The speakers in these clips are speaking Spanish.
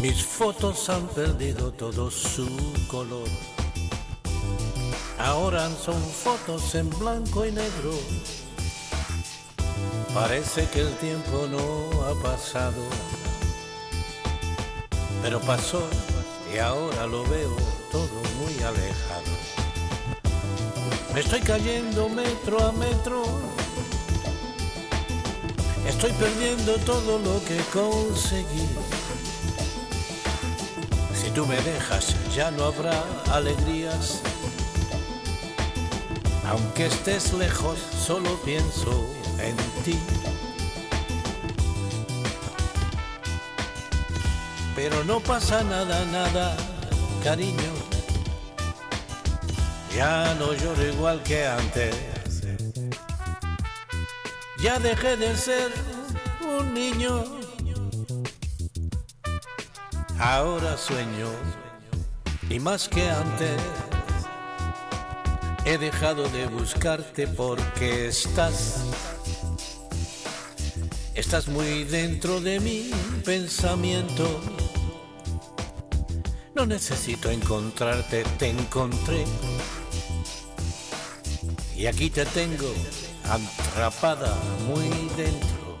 Mis fotos han perdido todo su color. Ahora son fotos en blanco y negro. Parece que el tiempo no ha pasado. Pero pasó y ahora lo veo todo muy alejado. Me estoy cayendo metro a metro. Estoy perdiendo todo lo que conseguí. Tú me dejas ya no habrá alegrías. Aunque estés lejos, solo pienso en ti. Pero no pasa nada, nada, cariño. Ya no lloro igual que antes. Ya dejé de ser un niño. Ahora sueño y más que antes. He dejado de buscarte porque estás Estás muy dentro de mi pensamiento. No necesito encontrarte, te encontré. Y aquí te tengo atrapada muy dentro.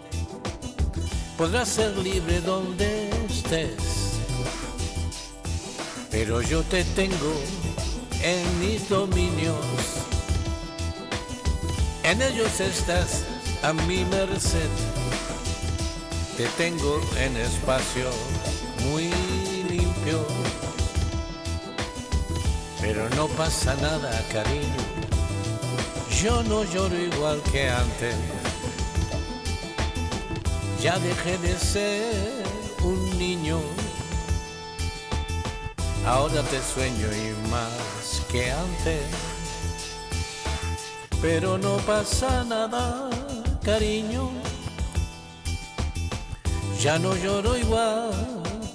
Podrás ser libre donde estés. Pero yo te tengo en mis dominios. En ellos estás a mi merced. Te tengo en espacio muy limpio. Pero no pasa nada, cariño. Yo no lloro igual que antes. Ya dejé de ser un niño. Ahora te sueño y más que antes. Pero no pasa nada, cariño ya no lloro igual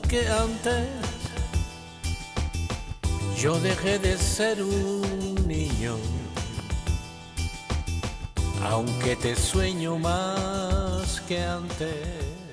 que antes. Yo dejé de ser un niño, aunque te sueño más que antes.